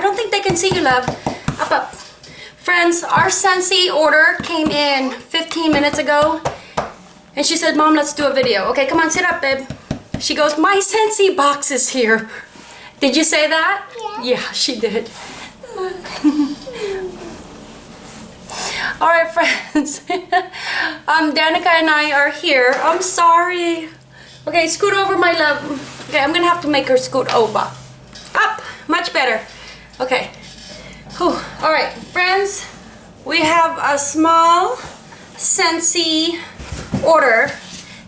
I don't think they can see you, love. Up, up. Friends, our Scentsy order came in 15 minutes ago. And she said, Mom, let's do a video. Okay, come on, sit up, babe. She goes, my Scentsy box is here. Did you say that? Yeah. Yeah, she did. All right, friends. um, Danica and I are here. I'm sorry. Okay, scoot over, my love. Okay, I'm gonna have to make her scoot over. Up, much better. Okay. Whew. All right, friends. We have a small Scentsy order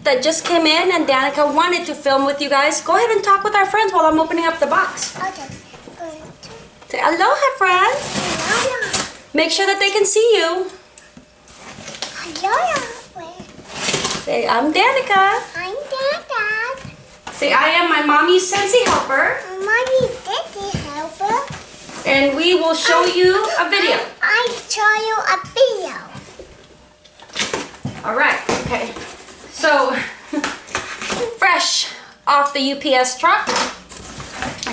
that just came in and Danica wanted to film with you guys. Go ahead and talk with our friends while I'm opening up the box. Okay. Say aloha, friends. Hello. Make sure that they can see you. Hello. Say, I'm Danica. I'm Dad. Say, I am my mommy's Scentsy helper. Mommy, Daddy helper. And we will show you a video. I show you a video. All right, okay. So, fresh off the UPS truck.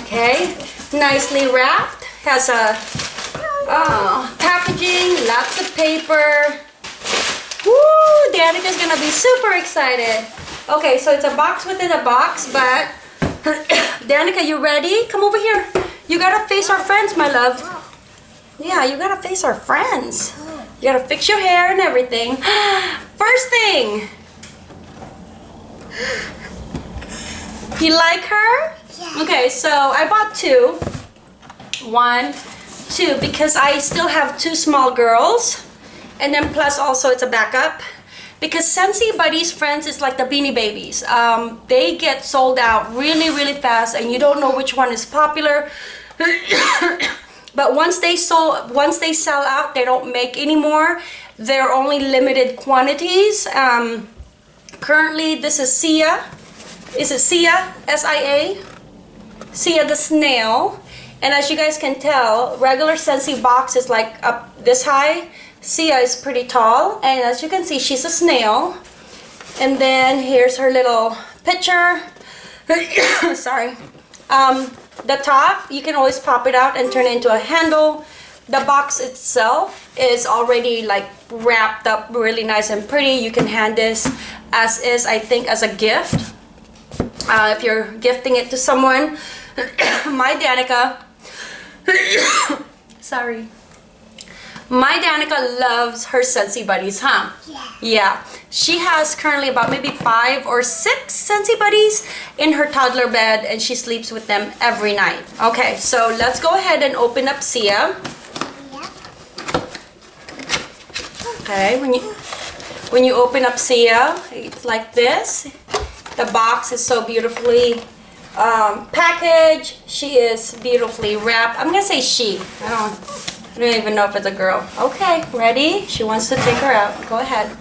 Okay, nicely wrapped. Has a oh, packaging, lots of paper. Woo, Danica's gonna be super excited. Okay, so it's a box within a box, but Danica, you ready? Come over here. You gotta face our friends, my love. Yeah, you gotta face our friends. You gotta fix your hair and everything. First thing. You like her? Yeah. Okay, so I bought two. One, two, because I still have two small girls. And then plus also it's a backup. Because Scentsy Buddies Friends is like the Beanie Babies. Um, they get sold out really, really fast and you don't know which one is popular. but once they sold, once they sell out, they don't make anymore. They're only limited quantities. Um, currently, this is Sia. Is it Sia? S-I-A? Sia the snail. And as you guys can tell, regular Scentsy box is like up this high. Sia is pretty tall. And as you can see, she's a snail. And then here's her little picture. Sorry. Um, the top, you can always pop it out and turn it into a handle. The box itself is already like wrapped up really nice and pretty. You can hand this as is, I think, as a gift. Uh, if you're gifting it to someone. My Danica. Sorry. My Danica loves her Scentsy Buddies, huh? Yeah. Yeah. She has currently about maybe five or six Scentsy Buddies in her toddler bed and she sleeps with them every night. Okay, so let's go ahead and open up Sia. Yeah. Okay, when you when you open up Sia, it's like this. The box is so beautifully um, packaged. She is beautifully wrapped. I'm gonna say she. I don't. I don't even know if it's a girl. Okay, ready? She wants to take her out. Go ahead.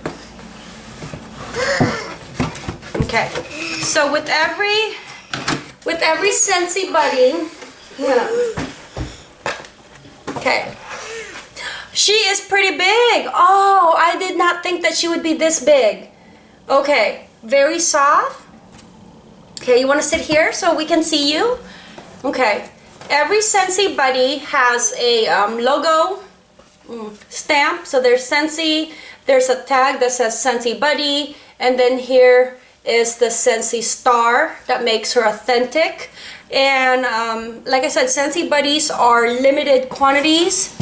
Okay. So with every with every Scentsy buddy. Okay. She is pretty big. Oh, I did not think that she would be this big. Okay, very soft. Okay, you want to sit here so we can see you? Okay. Every Scentsy buddy has a um, logo mm, stamp. So there's Scentsy. There's a tag that says Scentsy buddy. And then here is the Scentsy star that makes her authentic. And um, like I said, Scentsy buddies are limited quantities.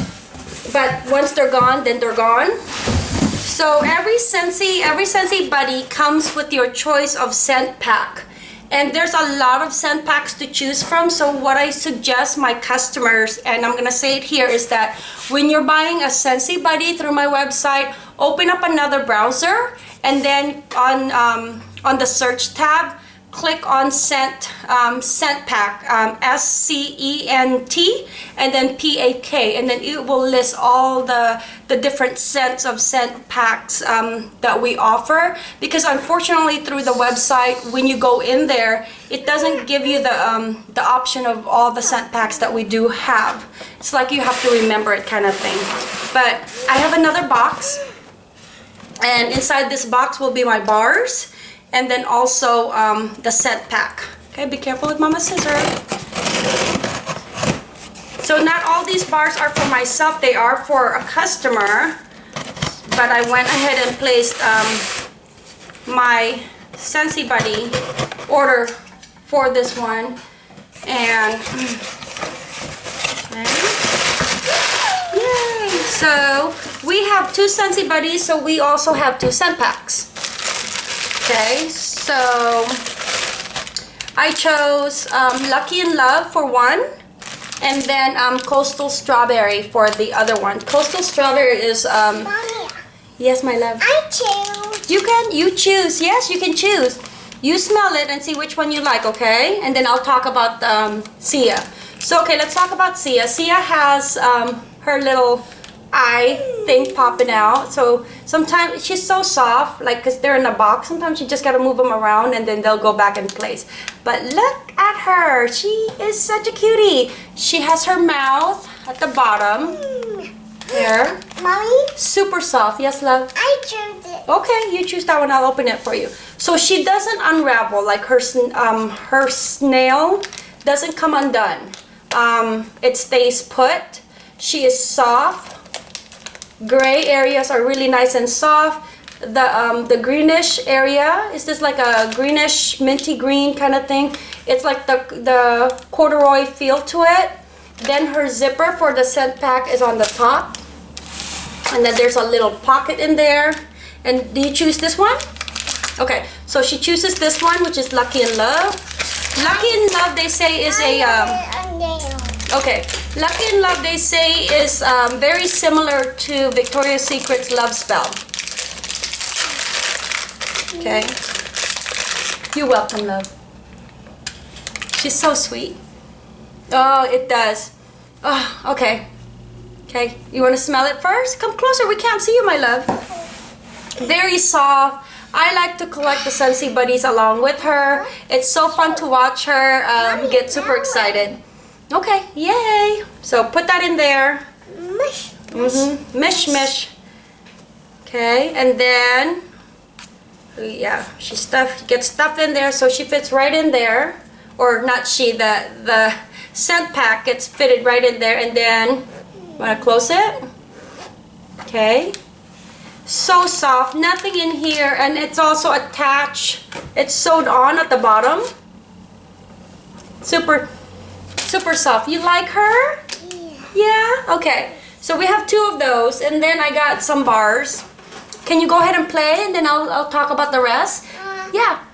But once they're gone, then they're gone. So every Scentsy, every Scentsy buddy comes with your choice of scent pack. And there's a lot of scent packs to choose from. So what I suggest my customers, and I'm gonna say it here, is that when you're buying a Scentsy Buddy through my website, open up another browser and then on, um, on the search tab, click on scent um, scent pack um, S-C-E-N-T and then P-A-K and then it will list all the the different scents of scent packs um, that we offer. Because unfortunately through the website when you go in there it doesn't give you the um, the option of all the scent packs that we do have. It's like you have to remember it kind of thing. But I have another box and inside this box will be my bars and then also um, the set pack. Okay, be careful with Mama's scissor. So not all these bars are for myself, they are for a customer. But I went ahead and placed um, my Scentsy Buddy order for this one. And Yay! So we have two Scentsy Buddies, so we also have two scent packs. Okay, so I chose um, Lucky in Love for one, and then um, Coastal Strawberry for the other one. Coastal Strawberry is um, Mommy, yes, my love. I choose. You can you choose. Yes, you can choose. You smell it and see which one you like, okay? And then I'll talk about um, Sia. So okay, let's talk about Sia. Sia has um, her little eye think popping out. So sometimes she's so soft, like because they're in a box. Sometimes you just gotta move them around and then they'll go back in place. But look at her. She is such a cutie. She has her mouth at the bottom here. Mommy, Super soft. Yes, love. I choose it. Okay, you choose that one. I'll open it for you. So she doesn't unravel like her um her snail doesn't come undone. Um, it stays put. She is soft. Gray areas are really nice and soft. The um the greenish area is this like a greenish minty green kind of thing. It's like the the corduroy feel to it. Then her zipper for the scent pack is on the top. And then there's a little pocket in there. And do you choose this one? Okay, so she chooses this one, which is Lucky in Love. Lucky in Love, they say, is a, um, okay, Lucky in Love, they say, is um, very similar to Victoria's Secret's Love Spell. Okay. You're welcome, love. She's so sweet. Oh, it does. Oh, okay. Okay, you want to smell it first? Come closer, we can't see you, my love. Very soft. I like to collect the Scentsy Buddies along with her. It's so fun to watch her um, get super excited. Okay, yay! So put that in there. Mush. Mm-hmm. Mish, mish. Okay, and then, yeah, she stuff gets stuff in there, so she fits right in there. Or not she, the the scent pack gets fitted right in there, and then wanna close it. Okay. So soft, nothing in here, and it's also attached. It's sewed on at the bottom. Super, super soft. You like her? Yeah. Yeah? Okay. So we have two of those, and then I got some bars. Can you go ahead and play, and then I'll, I'll talk about the rest? Uh, Yeah.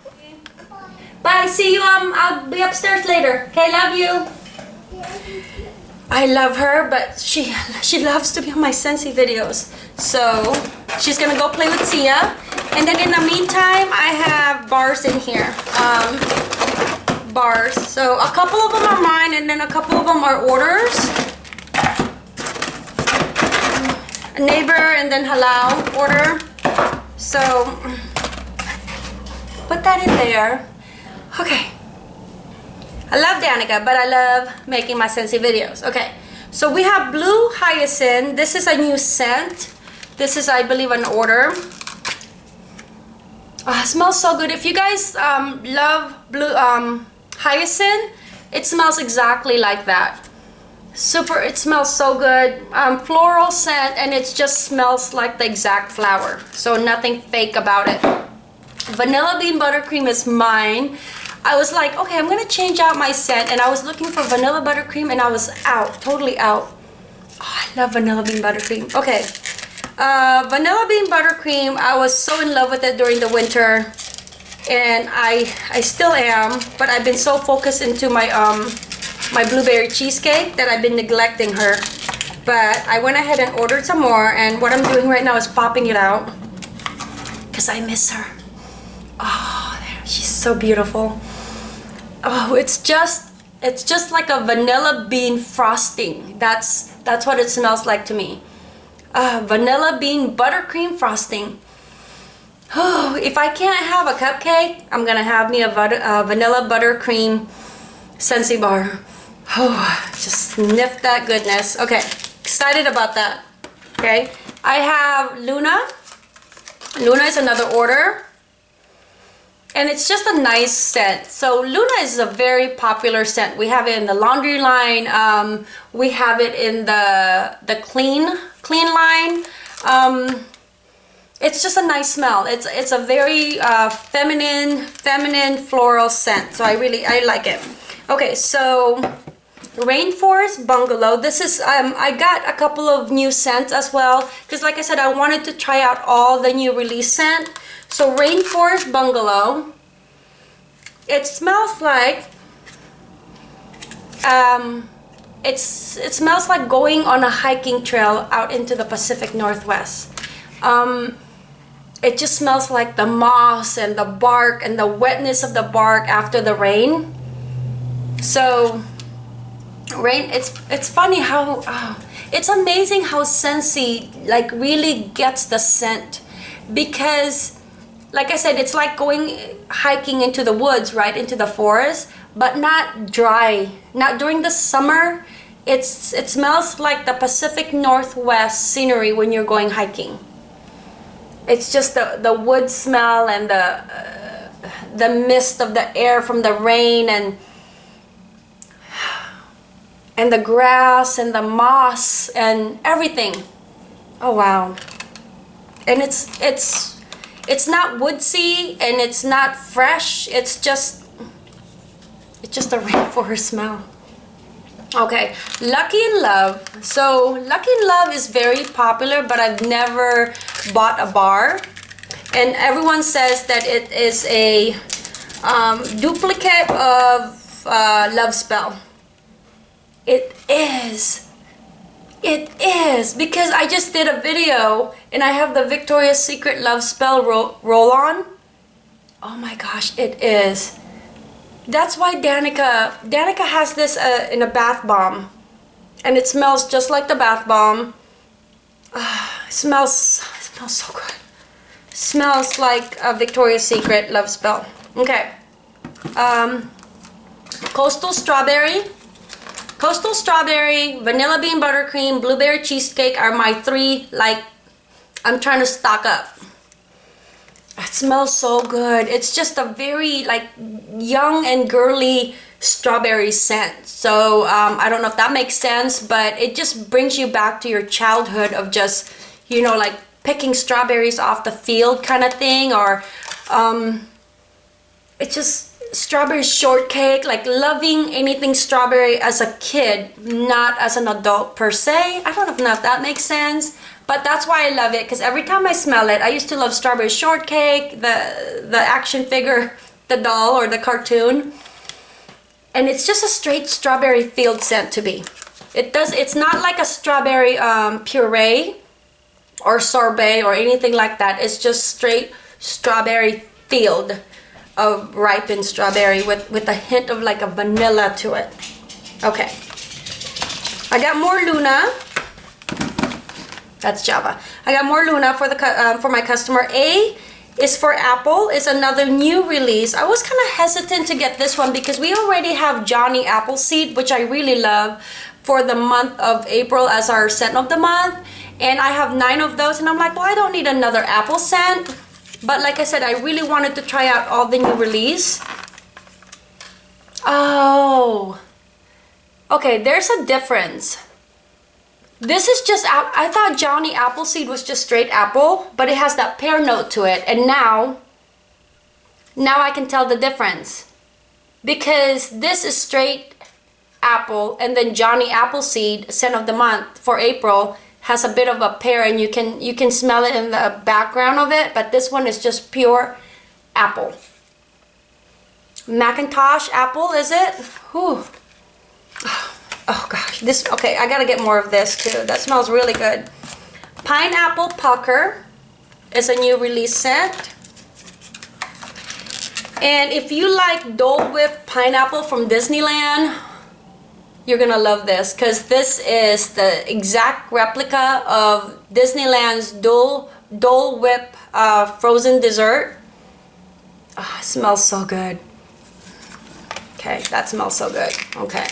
Bye. See you. Um, I'll be upstairs later. Okay. Love you. I love her, but she she loves to be on my Scentsy videos. So she's gonna go play with Sia, and then in the meantime, I have bars in here. Um, bars. So a couple of them are mine, and then a couple of them are orders. A neighbor and then halal order. So put that in there. Okay. I love Danica, but I love making my Scentsy videos. Okay, so we have Blue Hyacinth. This is a new scent. This is, I believe, an order. It smells so good. If you guys um, love Blue um, Hyacinth, it smells exactly like that. Super, it smells so good. Um, floral scent, and it just smells like the exact flower. So nothing fake about it. Vanilla bean buttercream is mine. I was like, okay, I'm gonna change out my scent, and I was looking for vanilla buttercream, and I was out, totally out. Oh, I love vanilla bean buttercream. Okay, uh, vanilla bean buttercream. I was so in love with it during the winter, and I I still am. But I've been so focused into my um my blueberry cheesecake that I've been neglecting her. But I went ahead and ordered some more, and what I'm doing right now is popping it out because I miss her. Oh, she's so beautiful. Oh, it's just it's just like a vanilla bean frosting. That's that's what it smells like to me. Uh, vanilla bean buttercream frosting. Oh, if I can't have a cupcake, I'm gonna have me a butter, uh, vanilla buttercream Scentsy bar. Oh, just sniff that goodness. Okay, excited about that. Okay, I have Luna. Luna is another order. and it's just a nice scent. So Luna is a very popular scent. We have it in the laundry line. Um, we have it in the the clean clean line. Um, it's just a nice smell. It's it's a very uh, feminine feminine floral scent. So I really I like it. Okay, so Rainforest Bungalow. This is um, I got a couple of new scents as well because like I said I wanted to try out all the new release scent. So Rainforest Bungalow. It smells like um, it's it smells like going on a hiking trail out into the Pacific Northwest. Um, it just smells like the moss and the bark and the wetness of the bark after the rain. So rain it's it's funny how oh, it's amazing how Scentsy like really gets the scent. Because like I said it's like going hiking into the woods right into the forest but not dry. Not during the summer it's it smells like the Pacific Northwest scenery when you're going hiking it's just the the wood smell and the uh, the mist of the air from the rain and and the grass and the moss and everything. Oh wow. And it's it's it's not woodsy and it's not fresh. It's just it's just a rainforest smell. Okay, Lucky in Love. So Lucky in Love is very popular, but I've never bought a bar. And everyone says that it is a um, duplicate of uh, Love Spell. It is. It is because I just did a video and I have the Victoria's Secret Love Spell ro roll on. Oh my gosh, it is. That's why Danica, Danica has this uh, in a bath bomb and it smells just like the bath bomb. Uh, it smells, it smells so good. It smells like a Victoria's Secret Love Spell. Okay. Um, Coastal Strawberry. Coastal Strawberry, Vanilla Bean Buttercream, Blueberry Cheesecake are my three, like, I'm trying to stock up. It smells so good. It's just a very, like, young and girly strawberry scent. So, um, I don't know if that makes sense, but it just brings you back to your childhood of just, you know, like, picking strawberries off the field kind of thing, or, um, it just strawberry shortcake, like loving anything strawberry as a kid, not as an adult per se. I don't know if that makes sense, but that's why I love it because every time I smell it, I used to love strawberry shortcake, the, the action figure, the doll or the cartoon. And it's just a straight strawberry field scent to me. It does, it's not like a strawberry um, puree or sorbet or anything like that. It's just straight strawberry field of ripened strawberry with, with a hint of like a vanilla to it. Okay. I got more Luna. That's Java. I got more Luna for the um, for my customer. A is for Apple. Is another new release. I was kind of hesitant to get this one because we already have Johnny Appleseed, which I really love, for the month of April as our scent of the month. And I have nine of those and I'm like, well, I don't need another apple scent. But like I said, I really wanted to try out all the new release. Oh. Okay, there's a difference. This is just, I thought Johnny Appleseed was just straight apple, but it has that pear note to it. And now, now I can tell the difference. Because this is straight apple and then Johnny Appleseed, scent of the month for April, has a bit of a pear and you can you can smell it in the background of it but this one is just pure apple McIntosh apple is it Whew. oh gosh this okay I gotta get more of this too that smells really good pineapple pucker is a new release scent and if you like Dole Whip pineapple from Disneyland you're gonna love this because this is the exact replica of Disneyland's Dole, Dole Whip uh, frozen dessert. Oh, smells so good. Okay, that smells so good. Okay.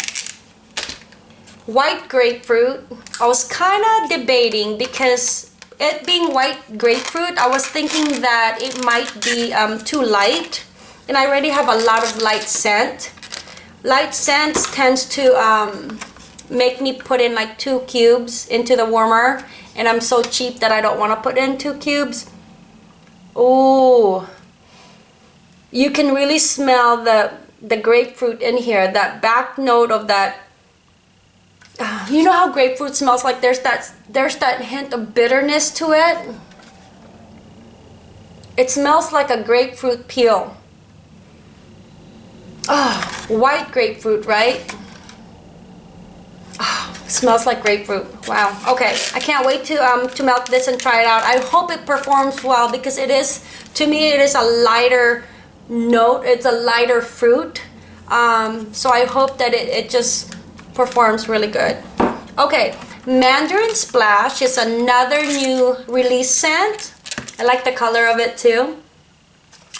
White grapefruit. I was kind of debating because it being white grapefruit, I was thinking that it might be um, too light and I already have a lot of light scent. Light scents tends to um, make me put in like two cubes into the warmer and I'm so cheap that I don't want to put in two cubes. Ooh. You can really smell the the grapefruit in here. That back note of that you know how grapefruit smells like there's that there's that hint of bitterness to it. It smells like a grapefruit peel. Oh, white grapefruit, right? Oh, smells like grapefruit. Wow. Okay, I can't wait to um to melt this and try it out. I hope it performs well because it is to me it is a lighter note. It's a lighter fruit. Um, so I hope that it, it just performs really good. Okay, Mandarin Splash is another new release scent. I like the color of it too.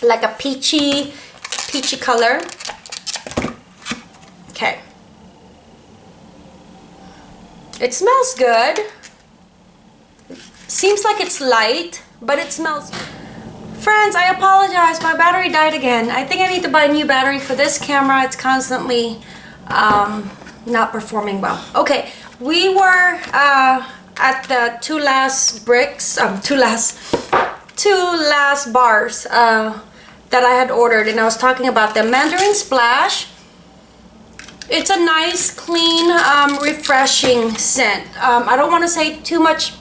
Like a peachy, peachy color. Okay. It smells good. Seems like it's light, but it smells... Friends, I apologize. My battery died again. I think I need to buy a new battery for this camera. It's constantly um, not performing well. Okay, we were uh, at the two last bricks, um, two last, two last bars uh, that I had ordered, and I was talking about the Mandarin Splash. It's a nice, clean, um, refreshing scent. Um, I don't want to say too much,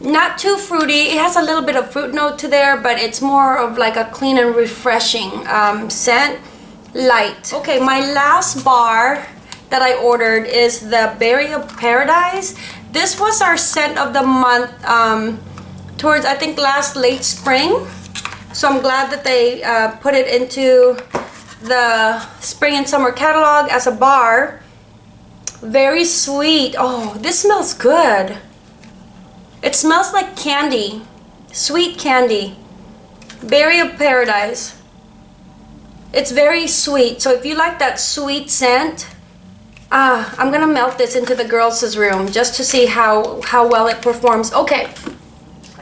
not too fruity. It has a little bit of fruit note to there, but it's more of like a clean and refreshing um, scent. Light. Okay, my last bar that I ordered is the Berry of Paradise. This was our scent of the month um, towards, I think, last late spring. So I'm glad that they uh, put it into the spring and summer catalog as a bar. Very sweet. Oh, this smells good. It smells like candy. Sweet candy. Berry of Paradise. It's very sweet. So if you like that sweet scent, ah, I'm gonna melt this into the girls' room just to see how, how well it performs. Okay,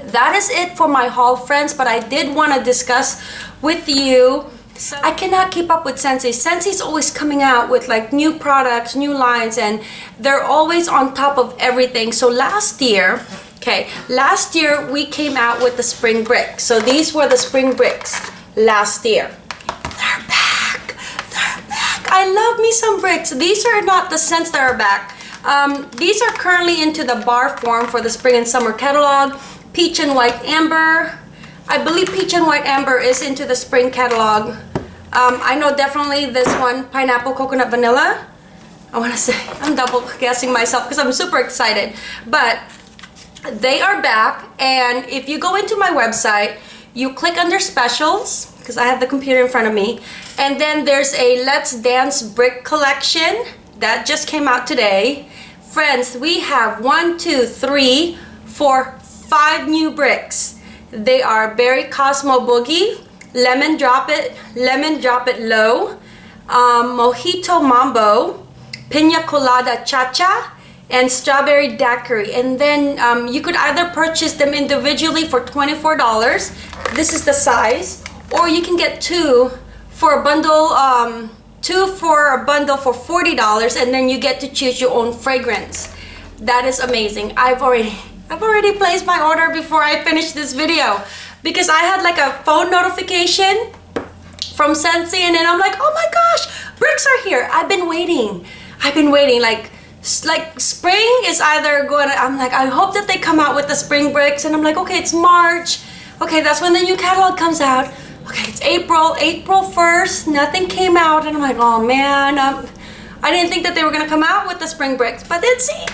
that is it for my haul, friends, but I did want to discuss with you so I cannot keep up with Scentsy. Scentsy's always coming out with like new products, new lines, and they're always on top of everything. So last year, okay, last year we came out with the spring bricks. So these were the spring bricks last year. They're back. They're back. I love me some bricks. These are not the scents that are back. Um, these are currently into the bar form for the spring and summer catalog. Peach and white amber. I believe peach and white amber is into the spring catalog. Um, I know definitely this one, pineapple, coconut, vanilla. I want to say, I'm double guessing myself because I'm super excited. But they are back and if you go into my website, you click under specials because I have the computer in front of me. And then there's a Let's Dance brick collection that just came out today. Friends, we have one, two, three, four, five new bricks. They are Berry Cosmo Boogie, lemon drop it lemon drop it low um, mojito mambo pina colada cha-cha and strawberry daiquiri and then um, you could either purchase them individually for $24 this is the size or you can get two for a bundle um, two for a bundle for $40 and then you get to choose your own fragrance that is amazing I've already I've already placed my order before I finish this video because I had like a phone notification from Scentsy and then I'm like, oh my gosh, bricks are here. I've been waiting. I've been waiting like like spring is either going to, I'm like, I hope that they come out with the spring bricks and I'm like, okay, it's March. Okay, that's when the new catalog comes out. April, April 1st, nothing came out and I'm like, oh man, um, I didn't think that they were going to come out with the spring bricks, but then see,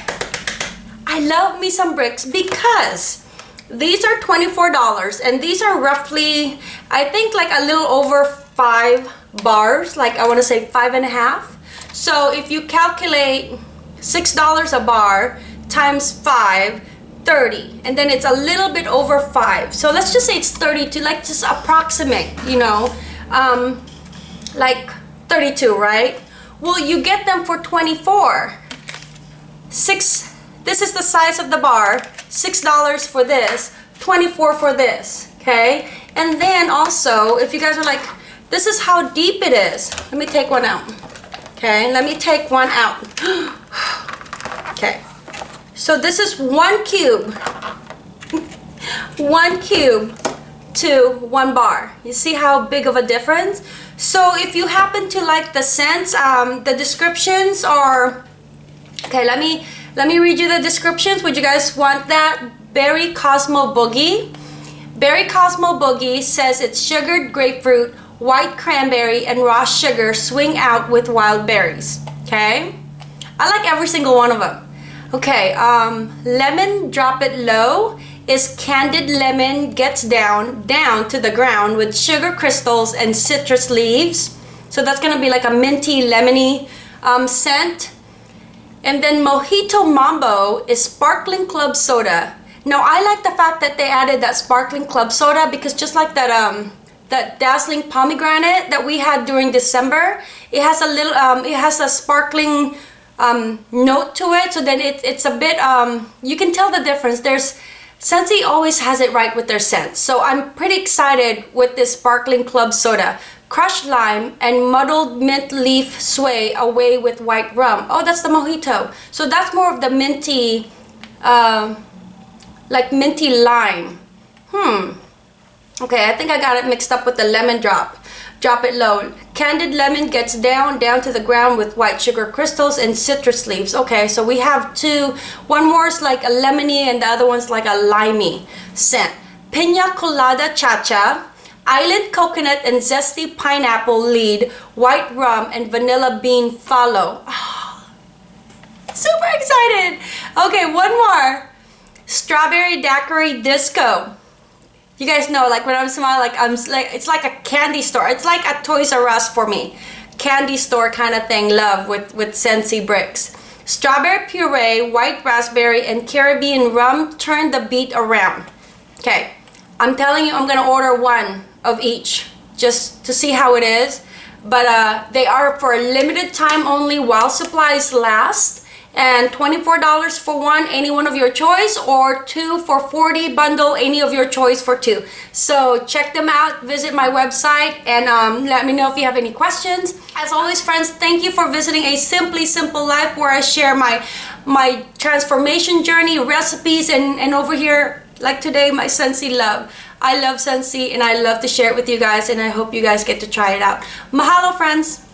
I love me some bricks because these are $24 and these are roughly, I think like a little over five bars, like I want to say five and a half. So if you calculate $6 a bar times five, 30 and then it's a little bit over five so let's just say it's 32 like just approximate you know um like 32 right well you get them for 24 six this is the size of the bar $6 for this, 24 for this, okay? And then also, if you guys are like, This is how deep it is. Let me take one out. Okay, let me take one out. so this is one cube. one cube to one bar. You see how big of a difference? So if you happen to like the scents, um, the descriptions are, okay, let me, let me read you the descriptions. Would you guys want that? Berry Cosmo Boogie. Berry Cosmo Boogie says it's sugared grapefruit, white cranberry, and raw sugar swing out with wild berries. Okay? I like every single one of them. Okay, um, lemon drop it low is candied lemon gets down, down to the ground with sugar crystals and citrus leaves. So that's gonna be like a minty, lemony um, scent. And then Mojito Mambo is sparkling club soda. Now I like the fact that they added that sparkling club soda because just like that um that dazzling pomegranate that we had during December, it has a little um it has a sparkling um note to it. So then it, it's a bit um you can tell the difference. There's Scentsy always has it right with their scents. So I'm pretty excited with this sparkling club soda. Crushed lime and muddled mint leaf sway away with white rum. Oh, that's the mojito. So that's more of the minty, uh, like minty lime. Hmm. Okay, I think I got it mixed up with the lemon drop. Drop it low. Candied lemon gets down, down to the ground with white sugar crystals and citrus leaves. Okay, so we have two. One more is like a lemony and the other one's like a limey scent. Pina Colada Cha-Cha, Island Coconut and Zesty Pineapple lead, White Rum and Vanilla Bean follow. Super excited. Okay, one more. Strawberry Daiquiri Disco you guys know like when I'm smiling like I'm like it's like a candy store. It's like a Toys R Us for me. Candy store kind of thing love with with Scentsy bricks. Strawberry puree white raspberry and Caribbean rum turn the beat around. Okay. I'm telling you I'm gonna order one of each just to see how it is. But uh, they are for a limited time only while supplies last and $24 for one any one of your choice or two for 40 bundle any of your choice for two. So check them out visit my website and um, let me know if you have any questions. As always friends thank you for visiting a simply simple life where I share my my transformation journey recipes and and over here like today my Scentsy love. I love Scentsy and I love to share it with you guys and I hope you guys get to try it out. Mahalo friends